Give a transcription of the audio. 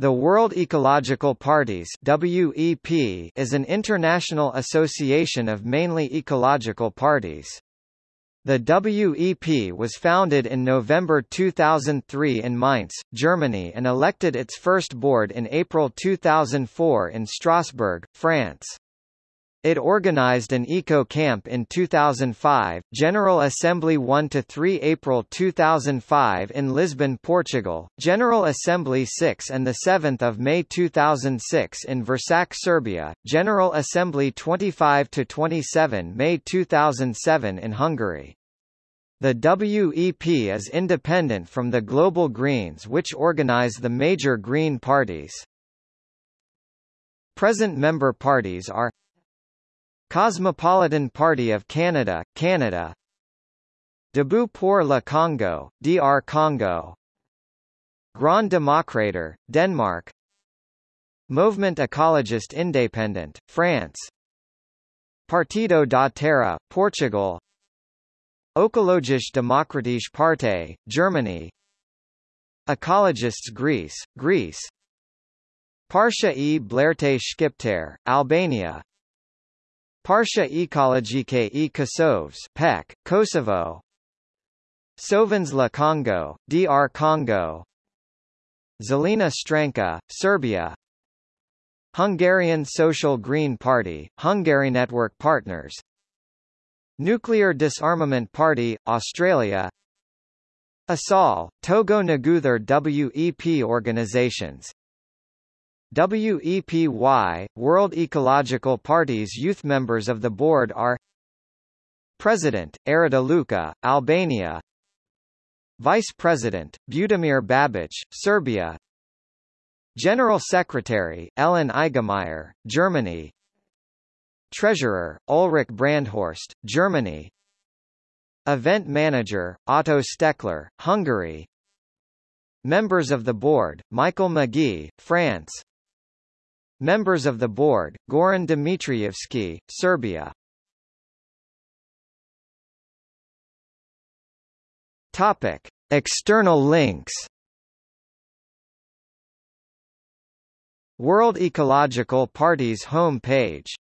The World Ecological Parties WEP is an international association of mainly ecological parties. The WEP was founded in November 2003 in Mainz, Germany and elected its first board in April 2004 in Strasbourg, France. It organized an eco camp in 2005, General Assembly 1 to 3 April 2005 in Lisbon, Portugal, General Assembly 6 and the 7th of May 2006 in Vršac, Serbia, General Assembly 25 to 27 May 2007 in Hungary. The WEP is independent from the Global Greens which organize the major green parties. Present member parties are Cosmopolitan Party of Canada, Canada. Debout pour le Congo, DR Congo. Grand Démocrateur, Denmark. Mouvement Écologiste Indépendant, France. Partido da Terra, Portugal. Ökologisch Demokratische Partei, Germany. Ecologists Greece, Greece. Partia e. Blerte Shqiptar, Albania Partia Ecologike e Kosovs PEC, Kosovo. Sovens la Congo, DR Congo. Zelena Stranka, Serbia. Hungarian Social Green Party, Hungary Network Partners. Nuclear Disarmament Party, Australia. ASAL, Togo Naguthar WEP organizations WEPY, World Ecological Party's youth members of the board are President, Arada Luka, Albania Vice President, Budimir Babic, Serbia General Secretary, Ellen Eigemeyer, Germany Treasurer, Ulrich Brandhorst, Germany Event Manager, Otto Steckler, Hungary Members of the Board, Michael Magee, France Members of the board, Goran Dmitrievski, Serbia. Topic: External links. World Ecological Party's home page